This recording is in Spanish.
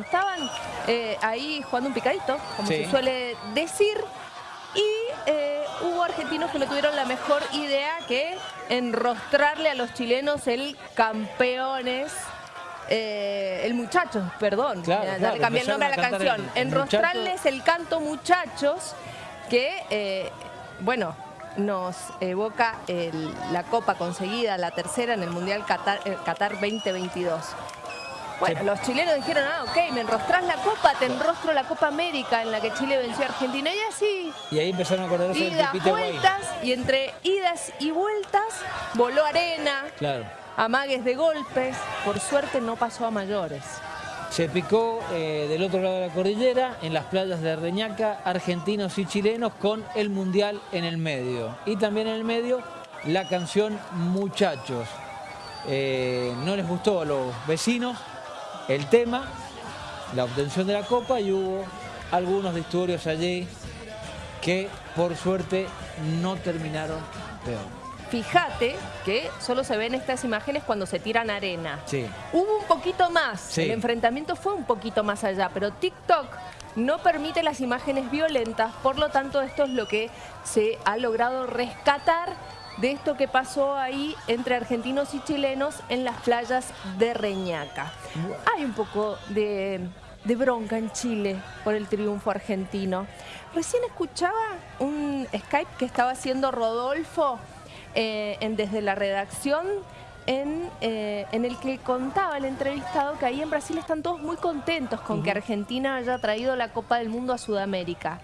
Estaban eh, ahí jugando un picadito, como Sí. se suele decir, y eh, hubo argentinos que no tuvieron la mejor idea que enrostrarle a los chilenos el campeones. eh, el muchachos, perdón, Claro, ya, claro, le cambié el nombre a la canción. el- el Enrostrarles el canto muchachos, que, bueno, nos evoca el- la copa conseguida, la tercera en el Mundial Qatar, Qatar 2022. Bueno, Sí. los chilenos dijeron, ah, ok, me enrostrás la copa, te enrostro la Copa América en la que Chile venció a Argentina. Y así, Y ahí empezaron a acordarse del idas, Pipita Guay. vueltas, y entre idas y vueltas voló arena, Claro. amagues de golpes. Por suerte no pasó a mayores. Se picó eh, del otro lado de la cordillera, en las playas de Reñaca, argentinos y chilenos, con el Mundial en el medio. Y también en el medio, la canción Muchachos. Eh, no les gustó a los vecinos el tema, la obtención de la copa y hubo algunos disturbios allí que por suerte no terminaron peor. Fíjate que solo se ven estas imágenes cuando se tiran arena. Sí. Hubo un poquito más, Sí. el enfrentamiento fue un poquito más allá, pero TikTok no permite las imágenes violentas, por lo tanto esto es lo que se ha logrado rescatar de esto que pasó ahí entre argentinos y chilenos en las playas de Reñaca. Hay un poco de, de bronca en Chile por el triunfo argentino. Recién escuchaba un Skype que estaba haciendo Rodolfo eh, en- desde la redacción en, eh, en el que contaba el entrevistado que ahí en Brasil están todos muy contentos con que Argentina haya traído la Copa del Mundo a Sudamérica.